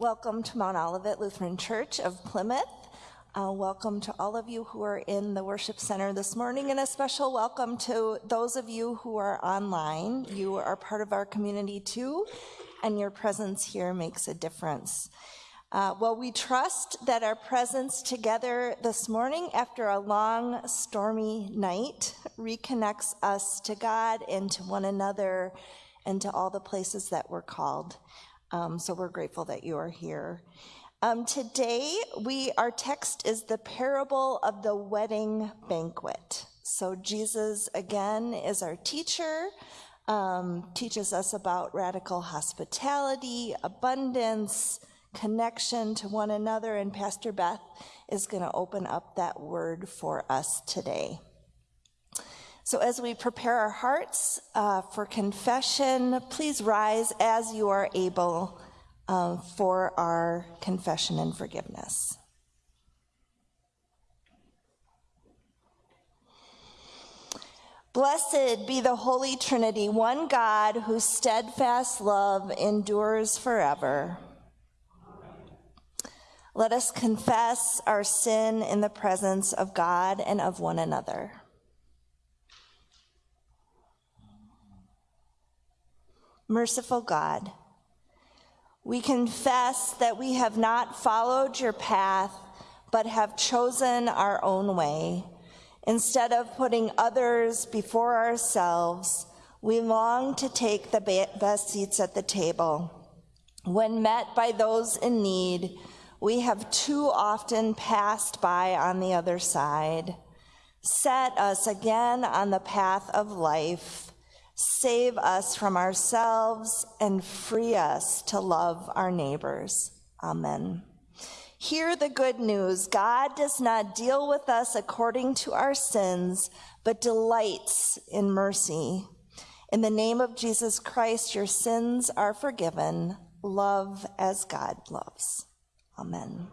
Welcome to Mount Olivet Lutheran Church of Plymouth. Uh, welcome to all of you who are in the worship center this morning, and a special welcome to those of you who are online. You are part of our community too, and your presence here makes a difference. Uh, well, we trust that our presence together this morning after a long, stormy night reconnects us to God and to one another and to all the places that we're called. Um, so we're grateful that you are here. Um, today, we our text is the parable of the wedding banquet. So Jesus again is our teacher, um, teaches us about radical hospitality, abundance, connection to one another, and Pastor Beth is going to open up that word for us today. So, as we prepare our hearts uh, for confession, please rise as you are able um, for our confession and forgiveness. Blessed be the Holy Trinity, one God whose steadfast love endures forever. Let us confess our sin in the presence of God and of one another. Merciful God, we confess that we have not followed your path, but have chosen our own way. Instead of putting others before ourselves, we long to take the best seats at the table. When met by those in need, we have too often passed by on the other side. Set us again on the path of life Save us from ourselves and free us to love our neighbors. Amen. Hear the good news. God does not deal with us according to our sins, but delights in mercy. In the name of Jesus Christ, your sins are forgiven. Love as God loves. Amen.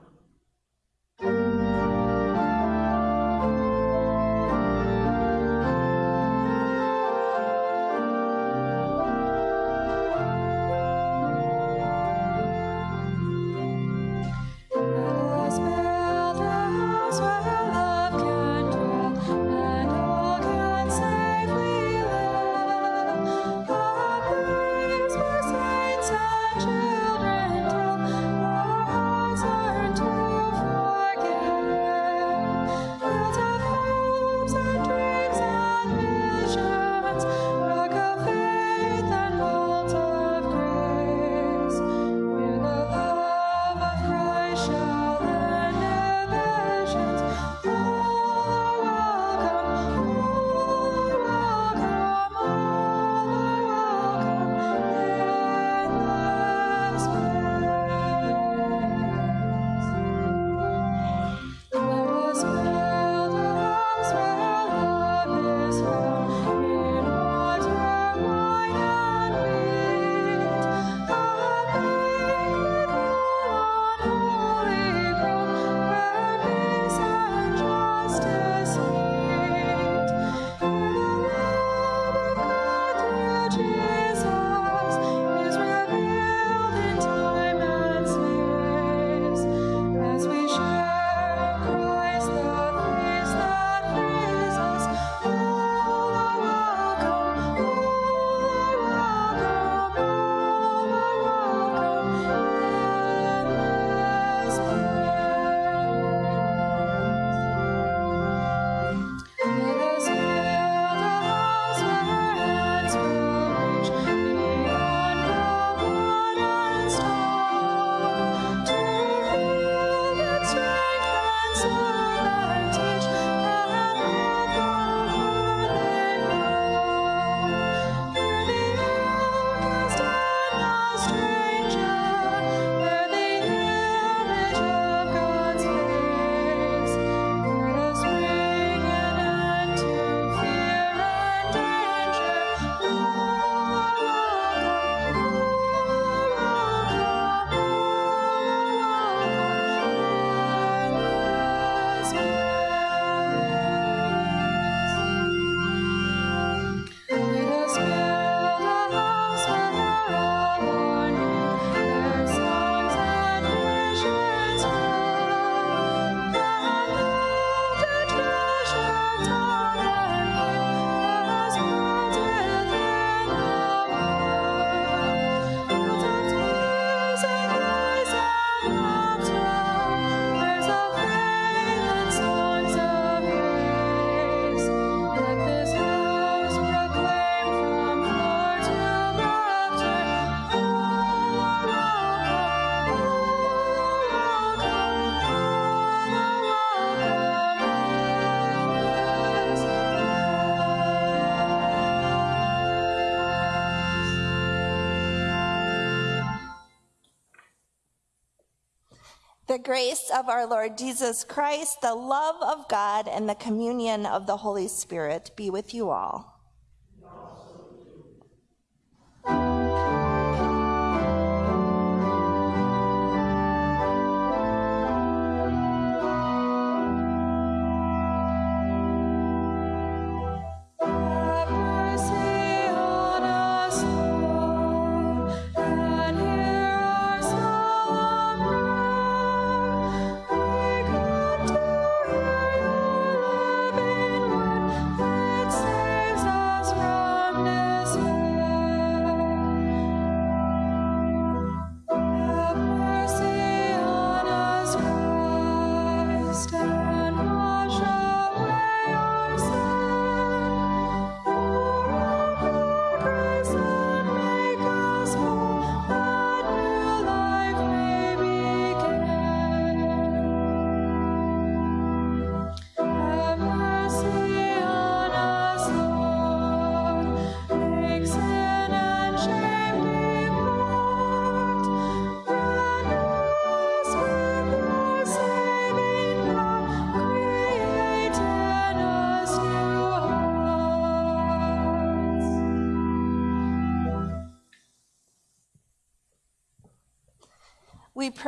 Grace of our Lord Jesus Christ, the love of God, and the communion of the Holy Spirit be with you all.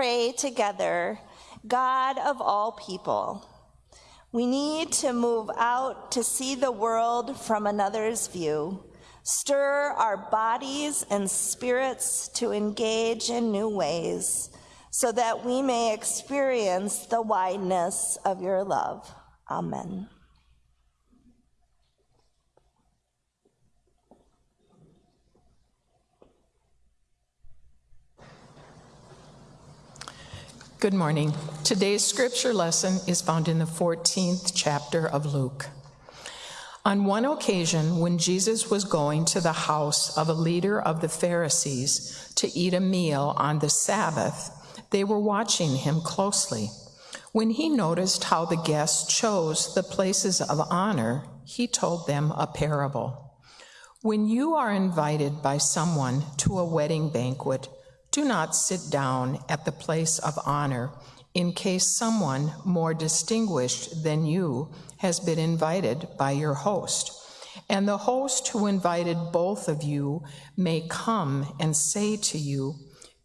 Pray together, God of all people. We need to move out to see the world from another's view, stir our bodies and spirits to engage in new ways, so that we may experience the wideness of your love. Amen. Good morning. Today's scripture lesson is found in the 14th chapter of Luke. On one occasion, when Jesus was going to the house of a leader of the Pharisees to eat a meal on the Sabbath, they were watching him closely. When he noticed how the guests chose the places of honor, he told them a parable. When you are invited by someone to a wedding banquet, do not sit down at the place of honor in case someone more distinguished than you has been invited by your host. And the host who invited both of you may come and say to you,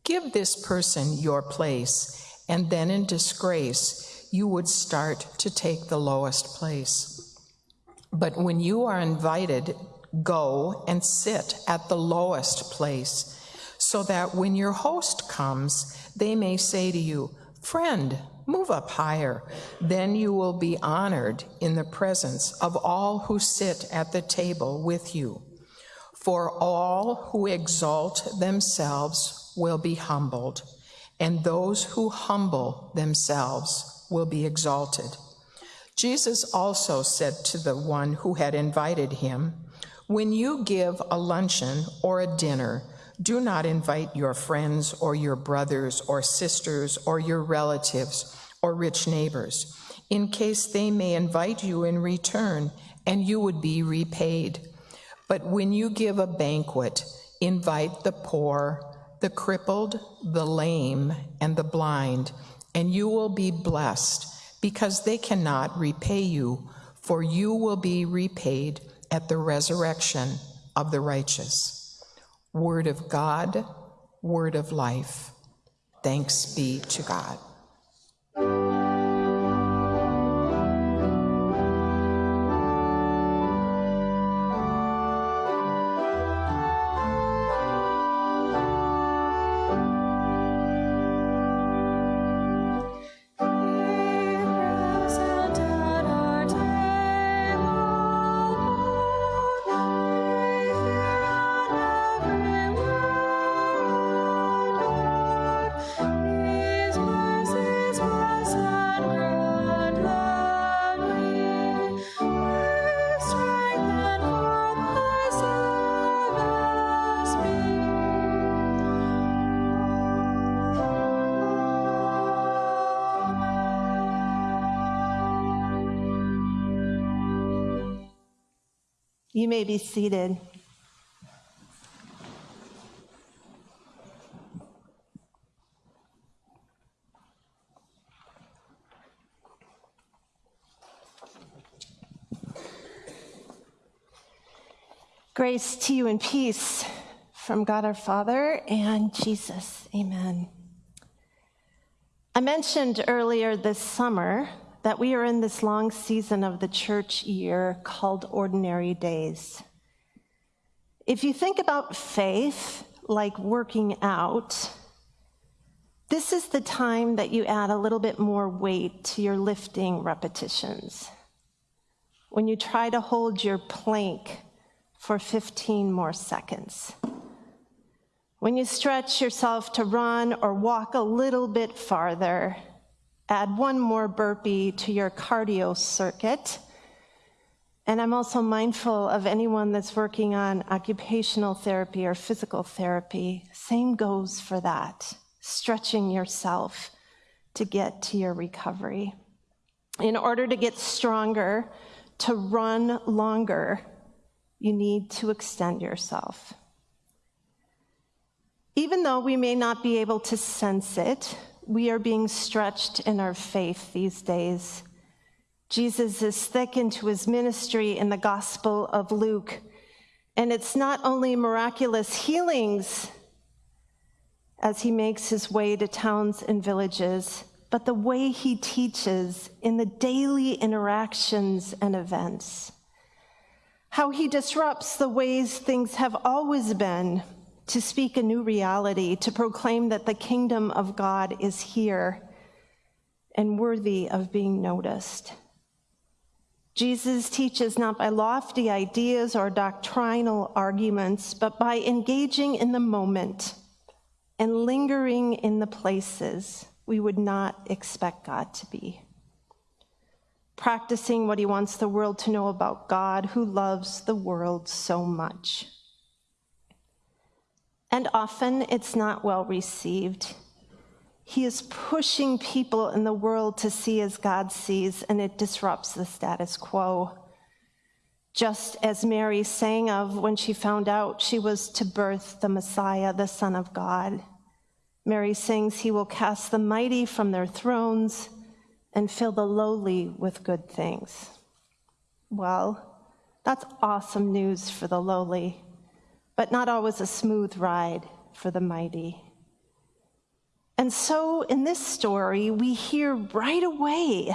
Give this person your place, and then in disgrace you would start to take the lowest place. But when you are invited, go and sit at the lowest place, so that when your host comes, they may say to you, Friend, move up higher. Then you will be honored in the presence of all who sit at the table with you. For all who exalt themselves will be humbled, and those who humble themselves will be exalted. Jesus also said to the one who had invited him, When you give a luncheon or a dinner, do not invite your friends or your brothers or sisters or your relatives or rich neighbors, in case they may invite you in return and you would be repaid. But when you give a banquet, invite the poor, the crippled, the lame, and the blind, and you will be blessed because they cannot repay you, for you will be repaid at the resurrection of the righteous. Word of God, word of life. Thanks be to God. may be seated. Grace to you and peace from God our Father and Jesus. Amen. I mentioned earlier this summer that we are in this long season of the church year called Ordinary Days. If you think about faith like working out, this is the time that you add a little bit more weight to your lifting repetitions. When you try to hold your plank for 15 more seconds. When you stretch yourself to run or walk a little bit farther, add one more burpee to your cardio circuit. And I'm also mindful of anyone that's working on occupational therapy or physical therapy. Same goes for that, stretching yourself to get to your recovery. In order to get stronger, to run longer, you need to extend yourself. Even though we may not be able to sense it, we are being stretched in our faith these days. Jesus is thick into his ministry in the Gospel of Luke, and it's not only miraculous healings as he makes his way to towns and villages, but the way he teaches in the daily interactions and events. How he disrupts the ways things have always been to speak a new reality, to proclaim that the kingdom of God is here and worthy of being noticed. Jesus teaches not by lofty ideas or doctrinal arguments, but by engaging in the moment and lingering in the places we would not expect God to be. Practicing what he wants the world to know about God, who loves the world so much and often it's not well received. He is pushing people in the world to see as God sees, and it disrupts the status quo. Just as Mary sang of when she found out she was to birth the Messiah, the Son of God. Mary sings, He will cast the mighty from their thrones and fill the lowly with good things. Well, that's awesome news for the lowly but not always a smooth ride for the mighty. And so in this story, we hear right away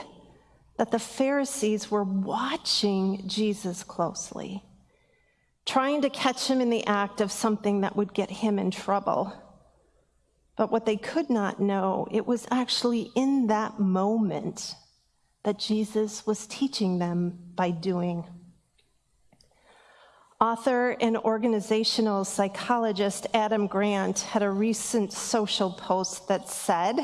that the Pharisees were watching Jesus closely, trying to catch him in the act of something that would get him in trouble. But what they could not know, it was actually in that moment that Jesus was teaching them by doing. Author and organizational psychologist Adam Grant had a recent social post that said,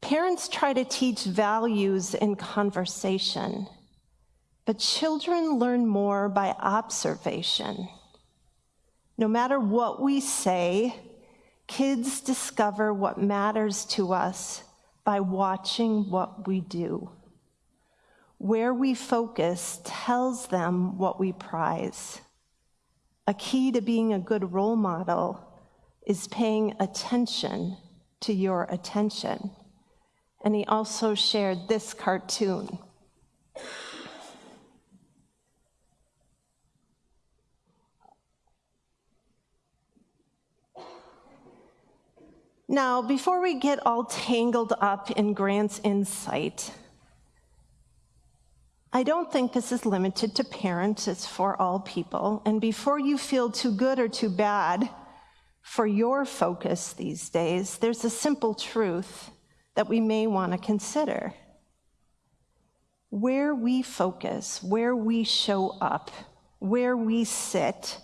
Parents try to teach values in conversation, but children learn more by observation. No matter what we say, kids discover what matters to us by watching what we do. Where we focus tells them what we prize. A key to being a good role model is paying attention to your attention. And he also shared this cartoon. Now, before we get all tangled up in Grant's insight, I don't think this is limited to parents, it's for all people. And before you feel too good or too bad for your focus these days, there's a simple truth that we may want to consider. Where we focus, where we show up, where we sit,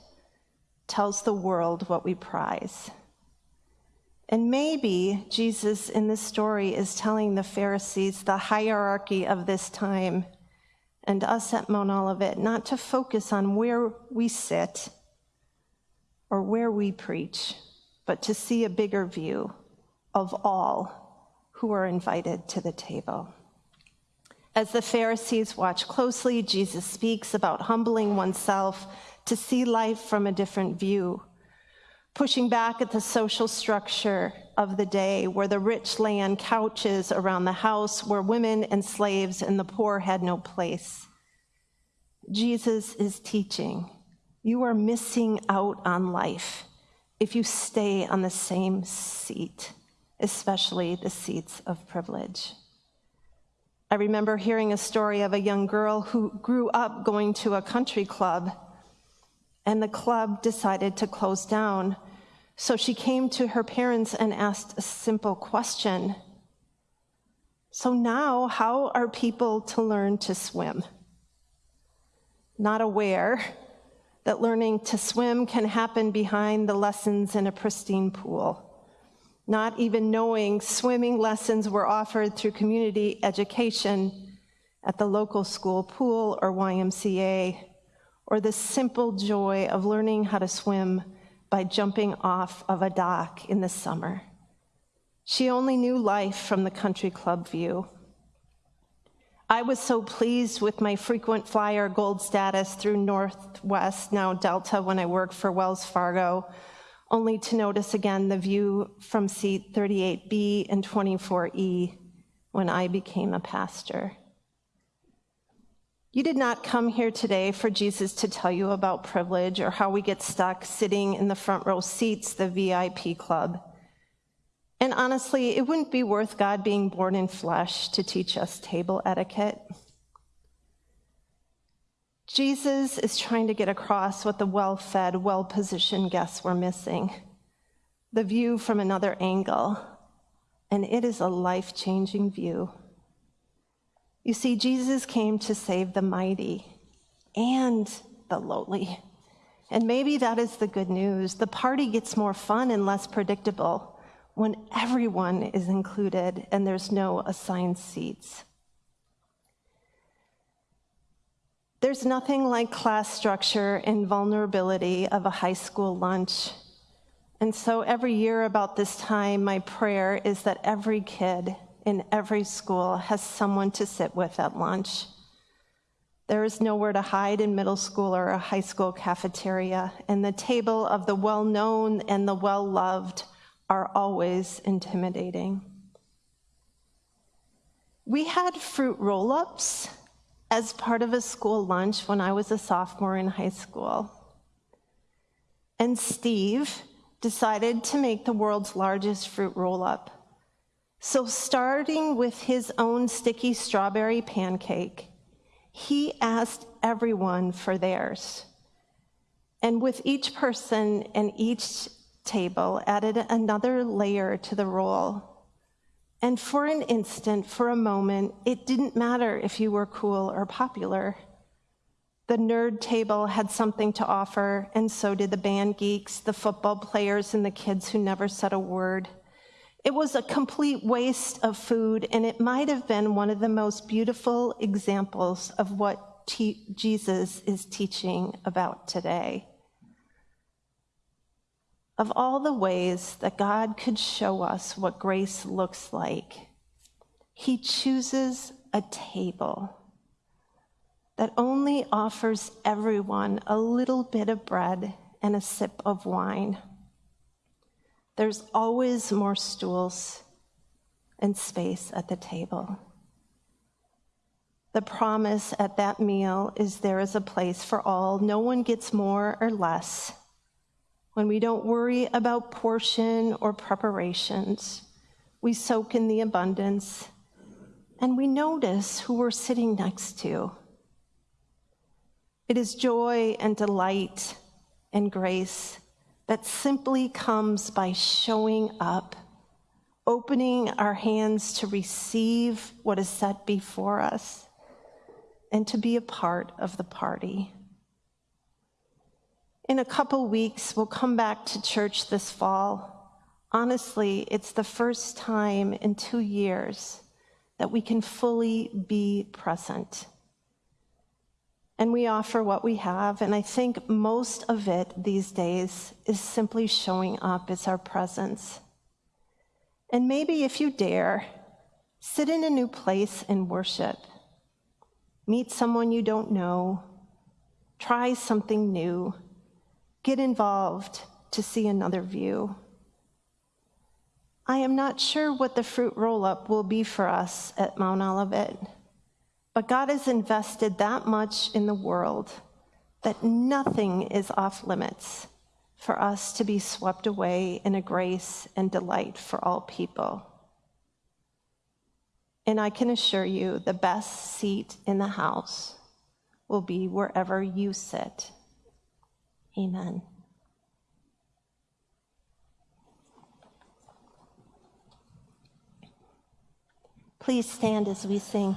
tells the world what we prize. And maybe Jesus in this story is telling the Pharisees the hierarchy of this time and us at Mount Olivet not to focus on where we sit or where we preach, but to see a bigger view of all who are invited to the table. As the Pharisees watch closely, Jesus speaks about humbling oneself to see life from a different view, pushing back at the social structure of the day where the rich lay on couches around the house, where women and slaves and the poor had no place. Jesus is teaching You are missing out on life if you stay on the same seat, especially the seats of privilege. I remember hearing a story of a young girl who grew up going to a country club, and the club decided to close down. So she came to her parents and asked a simple question So now, how are people to learn to swim? Not aware that learning to swim can happen behind the lessons in a pristine pool. Not even knowing swimming lessons were offered through community education at the local school pool or YMCA, or the simple joy of learning how to swim by jumping off of a dock in the summer. She only knew life from the country club view. I was so pleased with my frequent flyer gold status through Northwest, now Delta, when I worked for Wells Fargo, only to notice again the view from seat 38B and 24E when I became a pastor. You did not come here today for Jesus to tell you about privilege or how we get stuck sitting in the front row seats, the VIP club. And honestly, it wouldn't be worth God being born in flesh to teach us table etiquette. Jesus is trying to get across what the well fed, well positioned guests were missing the view from another angle. And it is a life changing view. You see, Jesus came to save the mighty and the lowly. And maybe that is the good news. The party gets more fun and less predictable when everyone is included and there's no assigned seats. There's nothing like class structure and vulnerability of a high school lunch. And so every year about this time, my prayer is that every kid in every school has someone to sit with at lunch. There is nowhere to hide in middle school or a high school cafeteria, and the table of the well known and the well loved are always intimidating. We had fruit roll ups as part of a school lunch when I was a sophomore in high school. And Steve decided to make the world's largest fruit roll up. So, starting with his own sticky strawberry pancake, he asked everyone for theirs. And with each person and each table added another layer to the roll. And for an instant, for a moment, it didn't matter if you were cool or popular. The nerd table had something to offer, and so did the band geeks, the football players, and the kids who never said a word. It was a complete waste of food, and it might have been one of the most beautiful examples of what Jesus is teaching about today of all the ways that God could show us what grace looks like, He chooses a table that only offers everyone a little bit of bread and a sip of wine. There's always more stools and space at the table. The promise at that meal is there is a place for all. No one gets more or less when we don't worry about portion or preparations, we soak in the abundance and we notice who we're sitting next to. It is joy and delight and grace that simply comes by showing up, opening our hands to receive what is set before us, and to be a part of the party. In a couple weeks, we'll come back to church this fall. Honestly, it's the first time in two years that we can fully be present. And we offer what we have, and I think most of it these days is simply showing up as our presence. And maybe if you dare, sit in a new place and worship. Meet someone you don't know. Try something new get involved to see another view. I am not sure what the fruit roll up will be for us at Mount Olivet, but God has invested that much in the world that nothing is off limits for us to be swept away in a grace and delight for all people. And I can assure you, the best seat in the house will be wherever you sit. Amen. Please stand as we sing.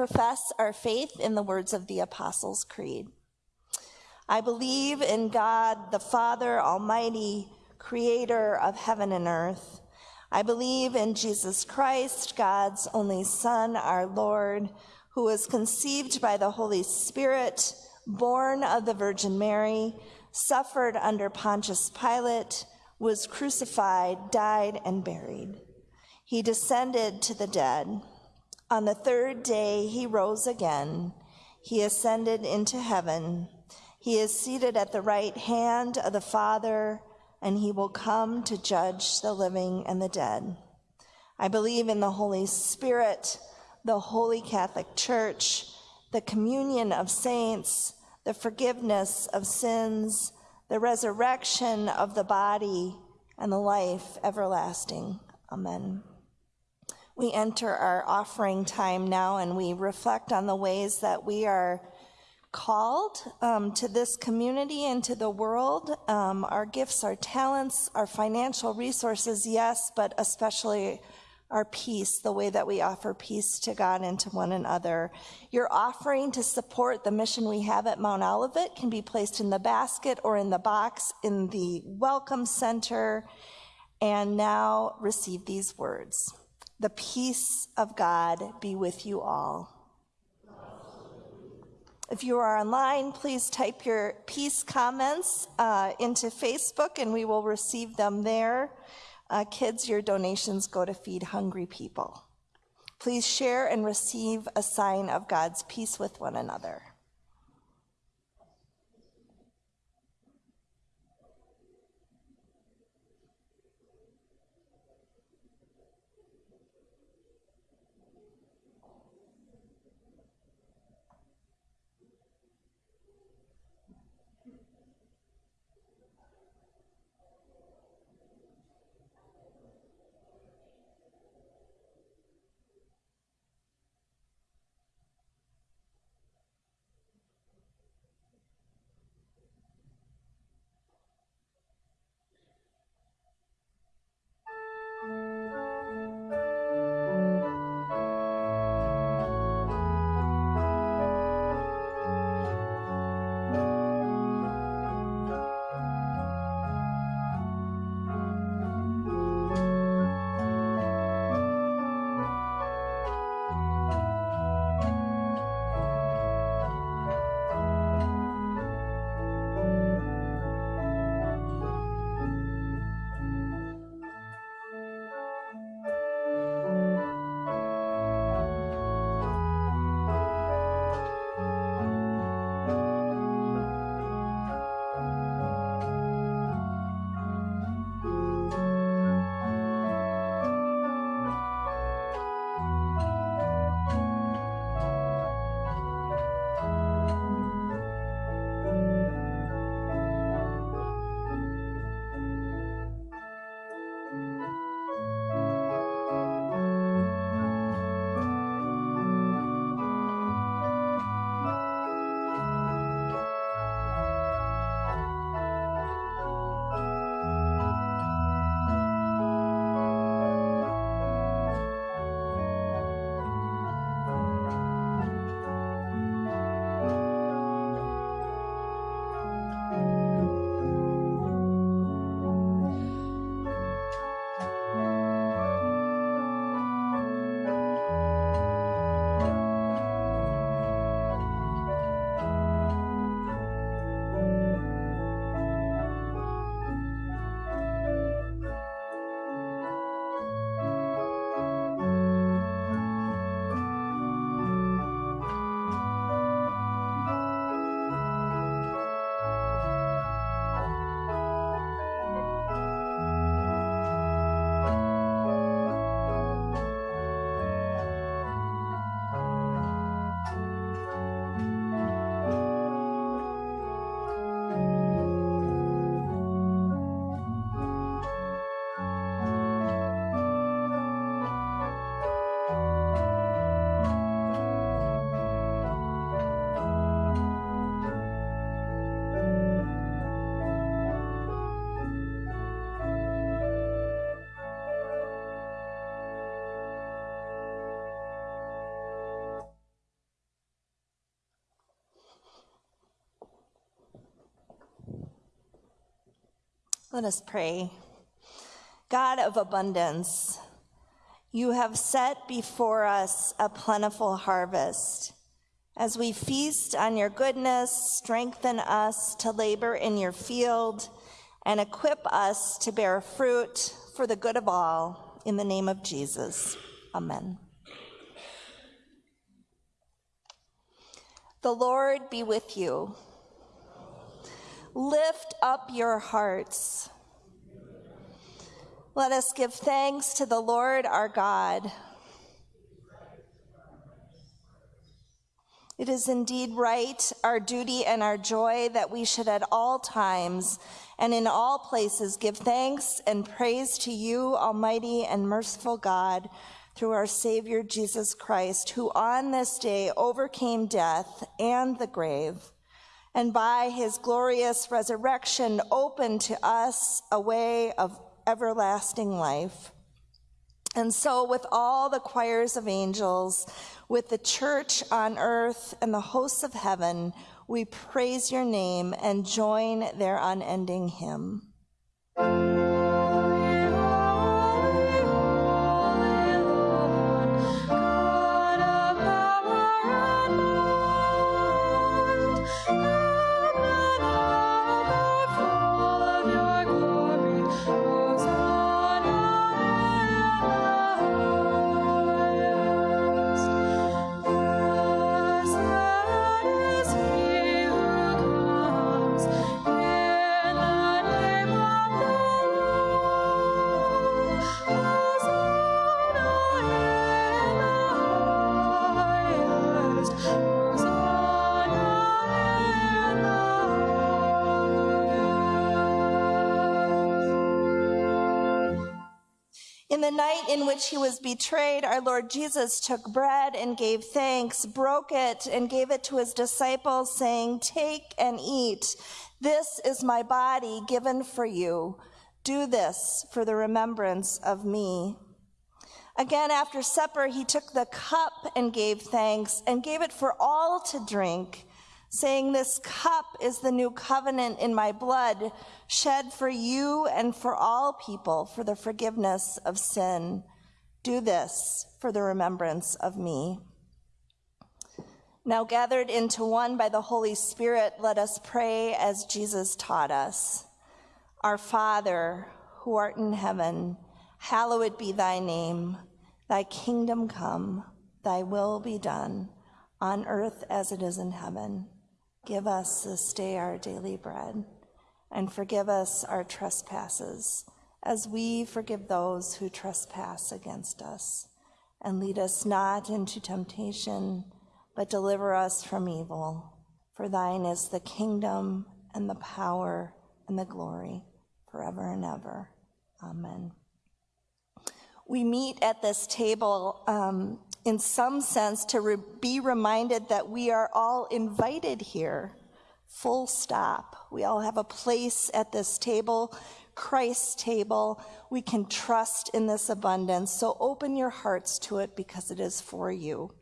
Profess our faith in the words of the Apostles' Creed. I believe in God, the Father Almighty, creator of heaven and earth. I believe in Jesus Christ, God's only Son, our Lord, who was conceived by the Holy Spirit, born of the Virgin Mary, suffered under Pontius Pilate, was crucified, died, and buried. He descended to the dead. On the third day, he rose again. He ascended into heaven. He is seated at the right hand of the Father, and he will come to judge the living and the dead. I believe in the Holy Spirit, the Holy Catholic Church, the communion of saints, the forgiveness of sins, the resurrection of the body, and the life everlasting. Amen. We enter our offering time now and we reflect on the ways that we are called um, to this community and to the world. Um, our gifts, our talents, our financial resources, yes, but especially our peace, the way that we offer peace to God and to one another. Your offering to support the mission we have at Mount Olivet can be placed in the basket or in the box in the Welcome Center. And now receive these words The peace of God be with you all. If you are online, please type your peace comments uh, into Facebook and we will receive them there. Uh, kids, your donations go to feed hungry people. Please share and receive a sign of God's peace with one another. Let us pray. God of abundance, you have set before us a plentiful harvest. As we feast on your goodness, strengthen us to labor in your field and equip us to bear fruit for the good of all. In the name of Jesus, amen. The Lord be with you. Lift up your hearts. Let us give thanks to the Lord our God. It is indeed right, our duty and our joy, that we should at all times and in all places give thanks and praise to you, Almighty and merciful God, through our Savior Jesus Christ, who on this day overcame death and the grave, and by his glorious resurrection opened to us a way of everlasting life. And so, with all the choirs of angels, with the church on earth and the hosts of heaven, we praise your name and join their unending hymn. The night in which he was betrayed, our Lord Jesus took bread and gave thanks, broke it, and gave it to his disciples, saying, Take and eat. This is my body given for you. Do this for the remembrance of me. Again, after supper, he took the cup and gave thanks and gave it for all to drink, saying, This cup is the new covenant in my blood, shed for you and for all people for the forgiveness of sin. Do this for the remembrance of me. Now, gathered into one by the Holy Spirit, let us pray as Jesus taught us. Our Father, who art in heaven, hallowed be thy name. Thy kingdom come, thy will be done, on earth as it is in heaven. Give us this day our daily bread, and forgive us our trespasses, as we forgive those who trespass against us. And lead us not into temptation, but deliver us from evil. For thine is the kingdom, and the power, and the glory, forever and ever. Amen we meet at this table um, in some sense to re- be reminded that we are all invited here, full stop. We all have a place at this table, Christ's table. We can trust in this abundance. So open your hearts to it because it is for you.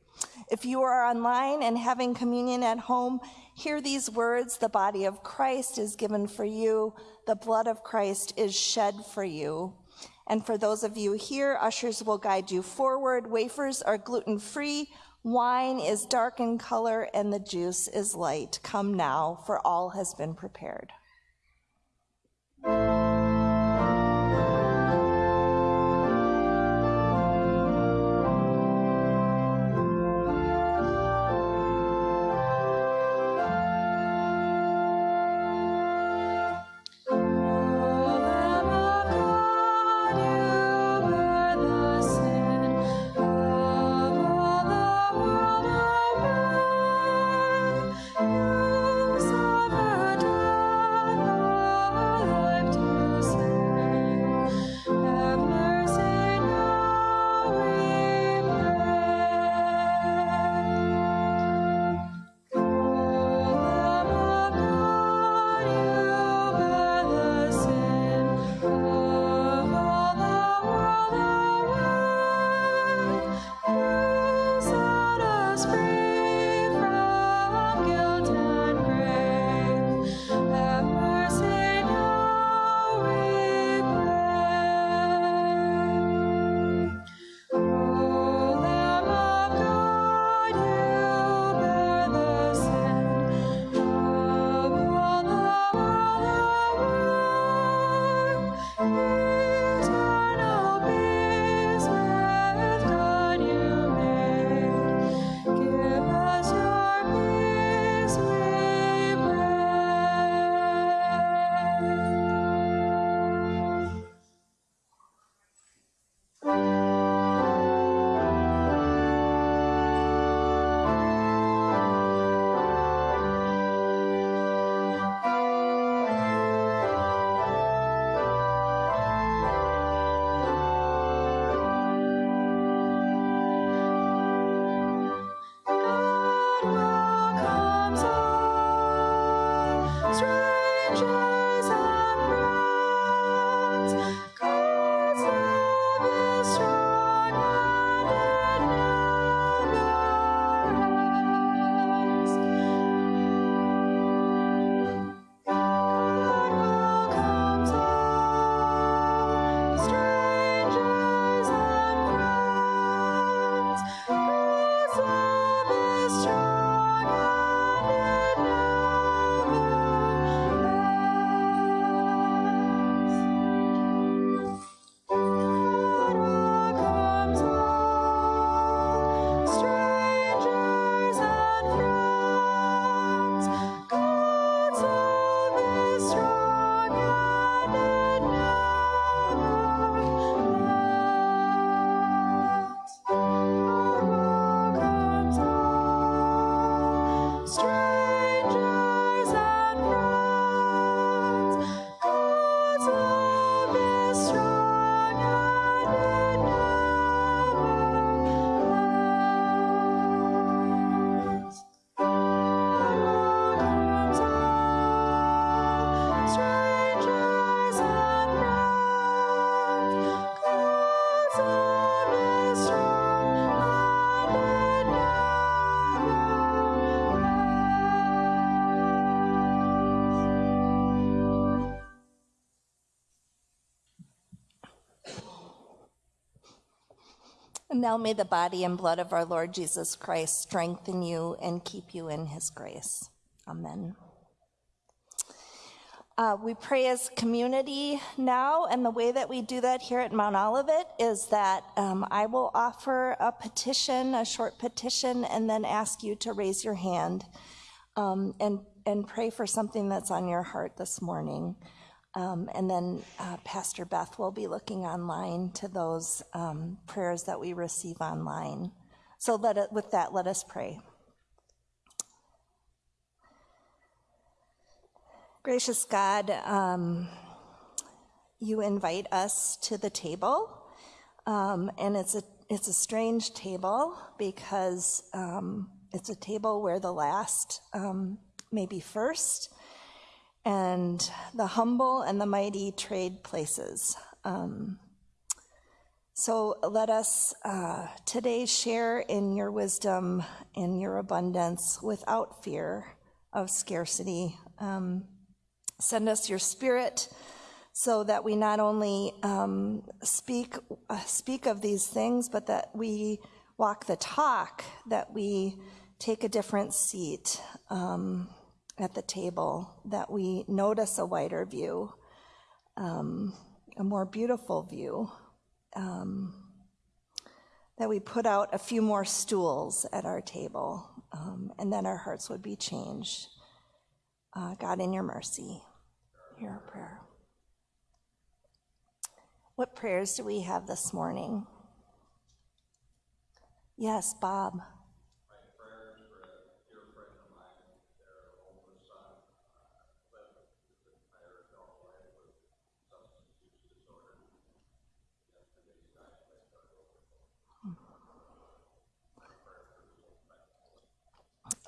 If you are online and having communion at home, hear these words The body of Christ is given for you, the blood of Christ is shed for you. And for those of you here, ushers will guide you forward. Wafers are gluten free, wine is dark in color, and the juice is light. Come now, for all has been prepared. Now may the body and blood of our Lord Jesus Christ strengthen you and keep you in his grace. Amen. Uh, we pray as community now, and the way that we do that here at Mount Olivet is that um, I will offer a petition, a short petition, and then ask you to raise your hand um, and and pray for something that's on your heart this morning. Um, and then uh, Pastor Beth will be looking online to those um, prayers that we receive online. So let it, with that, let us pray. Gracious God, um, you invite us to the table, um, and it's a it's a strange table because um, it's a table where the last um, may be first, and the humble and the mighty trade places. Um, so let us uh, today share in your wisdom, in your abundance, without fear of scarcity. Um, Send us your spirit so that we not only um, speak, uh, speak of these things, but that we walk the talk, that we take a different seat um, at the table, that we notice a wider view, um, a more beautiful view, um, that we put out a few more stools at our table, um, and then our hearts would be changed. Uh, God, in your mercy, hear our prayer. What prayers do we have this morning? Yes, Bob.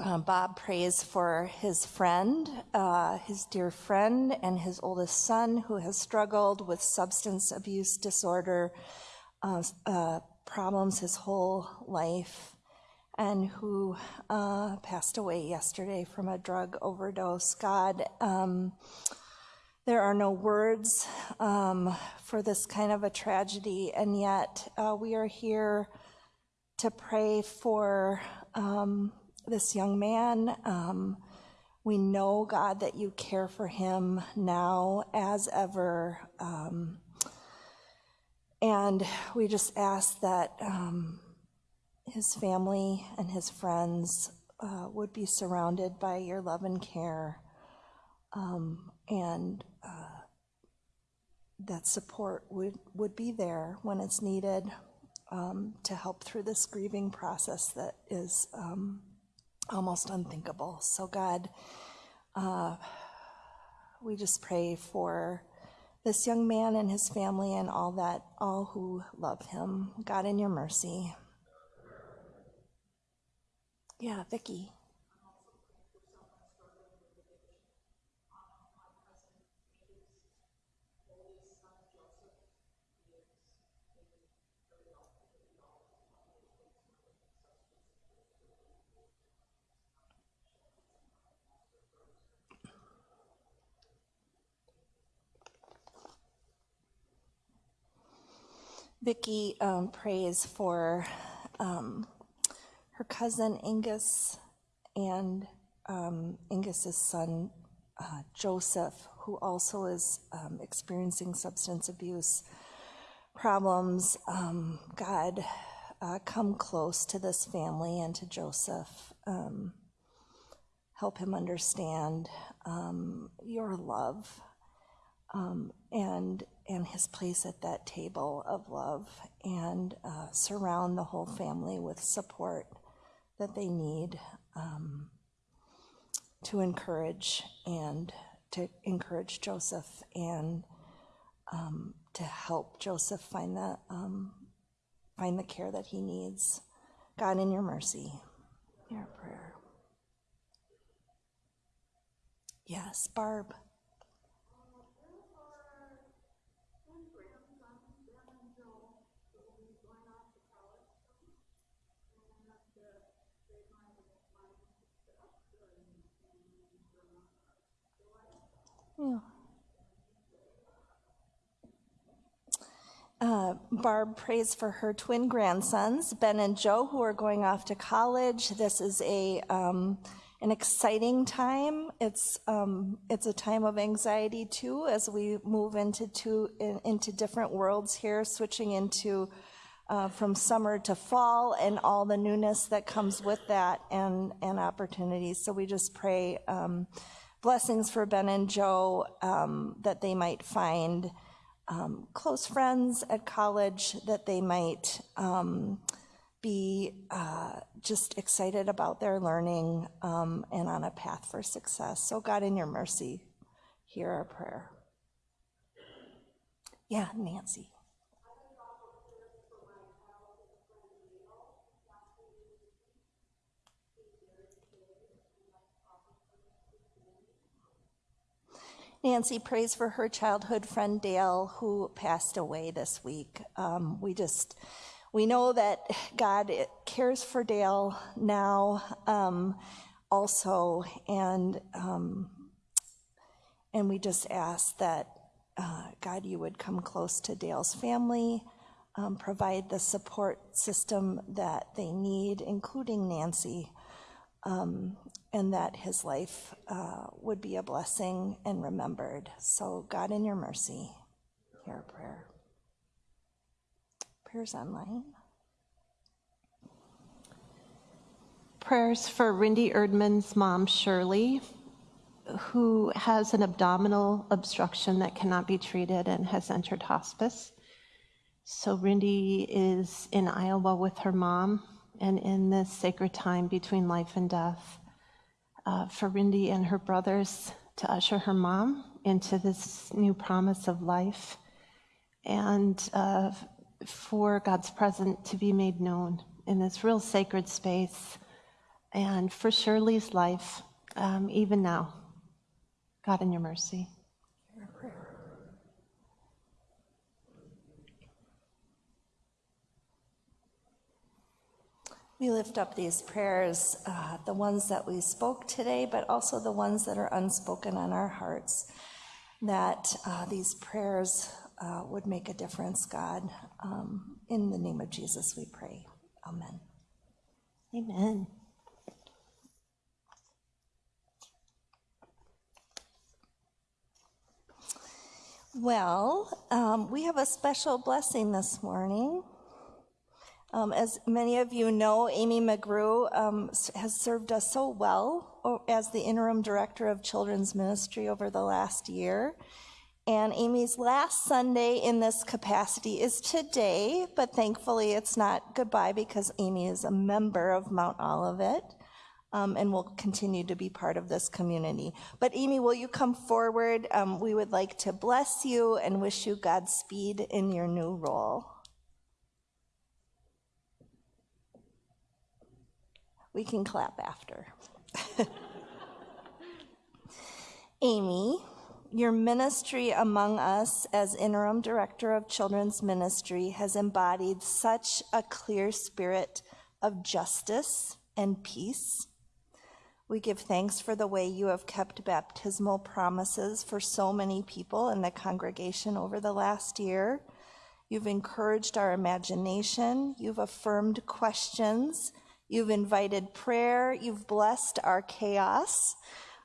Uh, Bob prays for his friend, uh, his dear friend, and his oldest son who has struggled with substance abuse disorder uh, uh problems his whole life and who uh, passed away yesterday from a drug overdose. God, um, there are no words um, for this kind of a tragedy, and yet we are here to pray for. Um, this young man. Um, we know, God, that you care for him now as ever. Um, and we just ask that um, his family and his friends uh, would be surrounded by your love and care. Um, and uh, that support would, would be there when it's needed um, to help through this grieving process that is um, almost unthinkable. So, God, uh, we just pray for this young man and his family and all that, all who love him. God, in your mercy. Yeah, Vicky. Vicki um, prays for um, her cousin Angus and um, Angus's son uh, Joseph, who also is um, experiencing substance abuse problems. Um, God, uh, come close to this family and to Joseph. Um, help him understand your love and and his place at that table of love and uh, surround the whole family with support that they need um, to encourage and to encourage Joseph and um, to help Joseph find the um, find the care that he needs. God, in your mercy, your prayer. Yes, Barb. Uh, Barb prays for her twin grandsons, Ben and Joe, who are going off to college. This is a um, an exciting time. It's um, it's a time of anxiety too, as we move into two, in, into different worlds here, switching into uh, from summer to fall and all the newness that comes with that and and opportunities. So we just pray um, blessings for Ben and Joe um, that they might find um, close friends at college that they might um, be uh, just excited about their learning um, and on a path for success. So, God, in your mercy, hear our prayer. Yeah, Nancy. Nancy prays for her childhood friend Dale, who passed away this week. Um, we just, we know that God cares for Dale now, um, also, and um, and we just ask that uh, God, you would come close to Dale's family, um, provide the support system that they need, including Nancy um, and that his life uh, would be a blessing and remembered. So, God, in your mercy, hear our prayer. Prayers online. Prayers for Rindy Erdman's mom, Shirley, who has an abdominal obstruction that cannot be treated and has entered hospice. So, Rindy is in Iowa with her mom and in this sacred time between life and death. Uh, for Rindy and her brothers to usher her mom into this new promise of life, and uh, for God's presence to be made known in this real sacred space, and for Shirley's life, um, even now. God, in your mercy. We lift up these prayers, uh, the ones that we spoke today, but also the ones that are unspoken on our hearts, that uh, these prayers uh, would make a difference, God. Um, in the name of Jesus, we pray. Amen. Amen. Well, um, we have a special blessing this morning. Um, as many of you know, Amy McGrew um, has served us so well as the interim director of children's ministry over the last year. And Amy's last Sunday in this capacity is today, but thankfully it's not goodbye because Amy is a member of Mount Olivet um, and will continue to be part of this community. But Amy, will you come forward? Um, we would like to bless you and wish you Godspeed in your new role. We can clap after. Amy, your ministry among us as interim director of children's ministry has embodied such a clear spirit of justice and peace. We give thanks for the way you have kept baptismal promises for so many people in the congregation over the last year. You've encouraged our imagination, you've affirmed questions, you've invited prayer, you've blessed our chaos.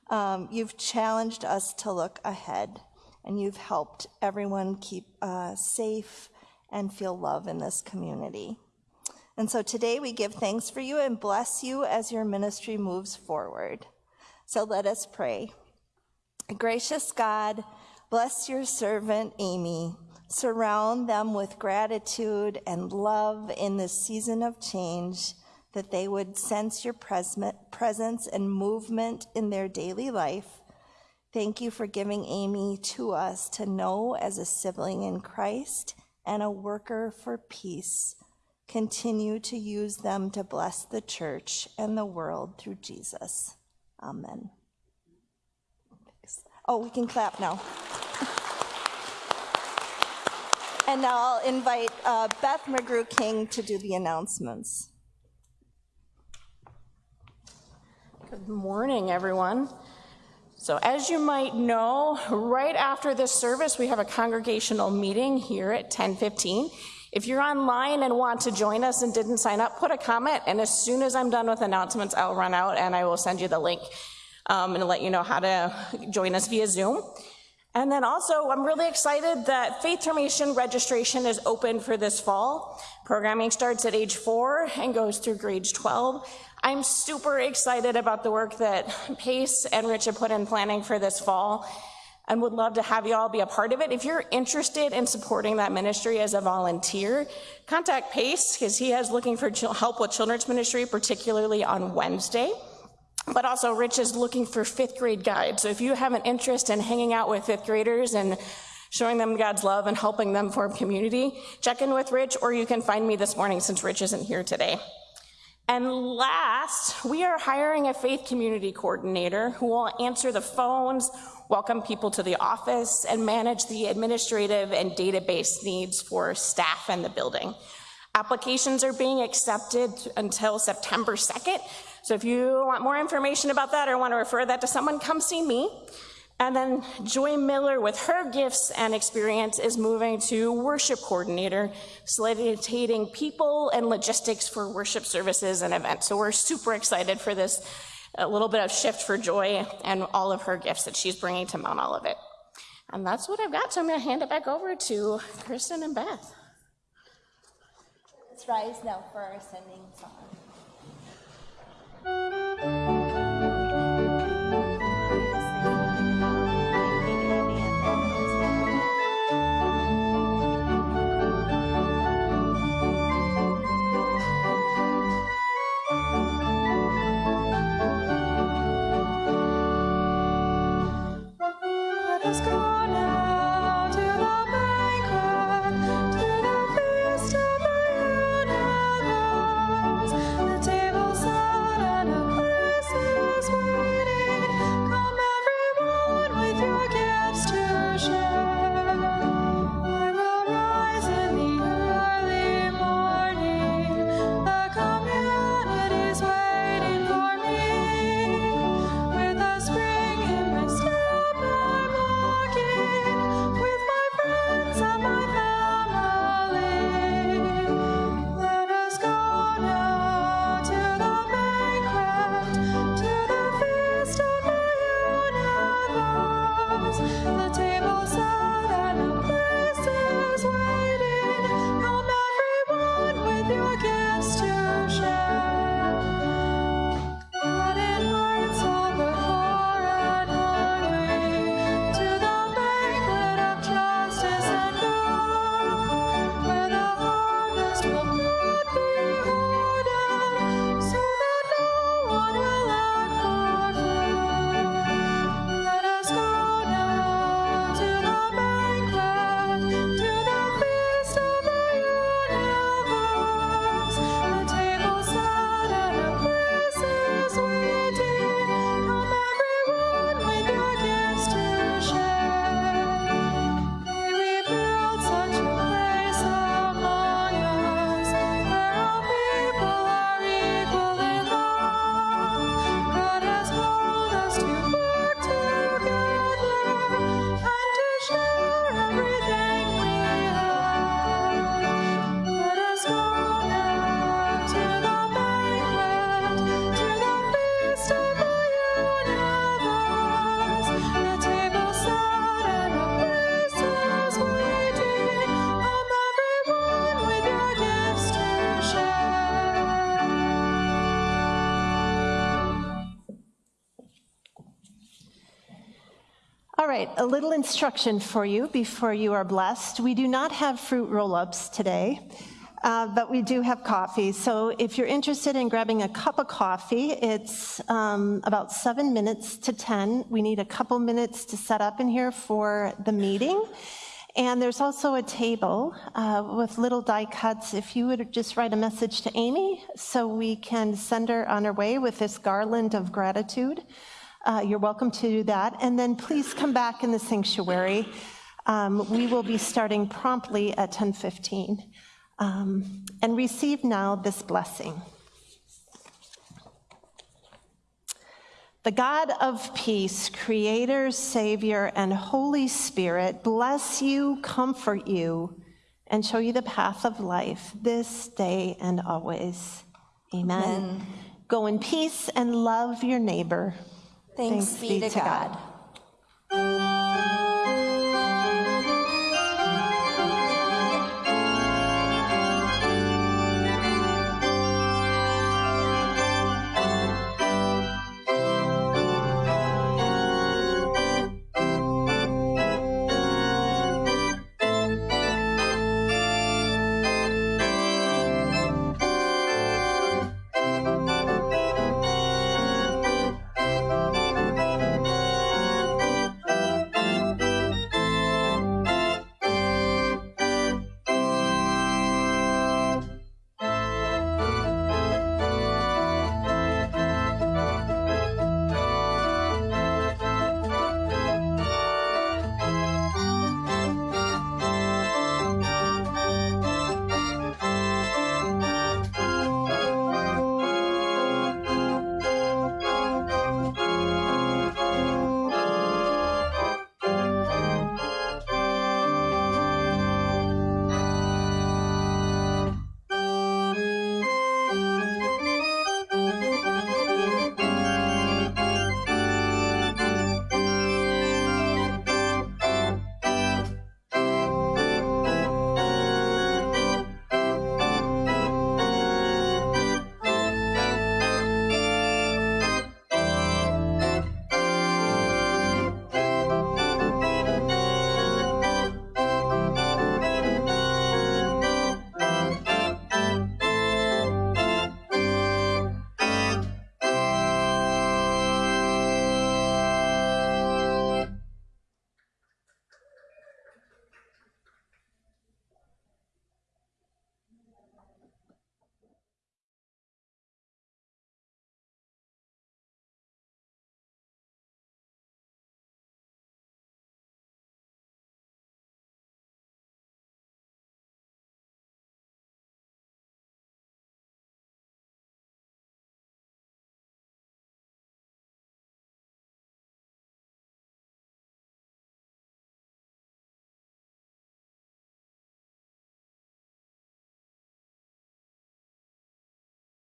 Um, you've challenged us to look ahead, and you've helped everyone keep uh, safe and feel love in this community. And so today we give thanks for you and bless you as your ministry moves forward. So let us pray. Gracious God, bless your servant Amy. Surround them with gratitude and love in this season of change that they would sense your presence and movement in their daily life. Thank you for giving Amy to us to know as a sibling in Christ and a worker for peace. Continue to use them to bless the church and the world through Jesus. Amen. Oh, we can clap now. and now I'll invite uh, Beth McGrew King to do the announcements. Good morning, everyone. So as you might know, right after this service, we have a congregational meeting here at 10:15. If you're online and want to join us and didn't sign up, put a comment, and as soon as I'm done with announcements, I'll run out and I will send you the link um, and let you know how to join us via Zoom. And then also, I'm really excited that Faith Formation registration is open for this fall. Programming starts at age four and goes through grade 12. I'm super excited about the work that Pace and Rich have put in planning for this fall and would love to have you all be a part of it. If you're interested in supporting that ministry as a volunteer, contact Pace because he is looking for help with children's ministry, particularly on Wednesday. But also, Rich is looking for fifth grade guides. So if you have an interest in hanging out with fifth graders and showing them God's love and helping them form community, check in with Rich, or you can find me this morning since Rich isn't here today. And last, we are hiring a faith community coordinator who will answer the phones, welcome people to the office, and manage the administrative and database needs for staff and the building. Applications are being accepted until September 2nd. So if you want more information about that or want to refer that to someone, come see me. And then Joy Miller, with her gifts and experience, is moving to worship coordinator, facilitating people and logistics for worship services and events. So we're super excited for this a little bit of shift for Joy and all of her gifts that she's bringing to Mount Olivet. And that's what I've got. So I'm going to hand it back over to Kristen and Beth. Let's rise now for our sending song. All right, a little instruction for you before you are blessed. We do not have fruit roll ups today, uh, but we do have coffee. So if you're interested in grabbing a cup of coffee, it's um, about seven minutes to 10. We need a couple minutes to set up in here for the meeting. And there's also a table uh, with little die cuts. If you would just write a message to Amy so we can send her on her way with this garland of gratitude. Uh, you're welcome to do that. And then please come back in the sanctuary. Um, we will be starting promptly at 10:15. Um, and receive now this blessing. The God of peace, creator, savior, and Holy Spirit, bless you, comfort you, and show you the path of life this day and always. Amen. Go in peace and love your neighbor. Thanks, Thanks be, be, to God. God.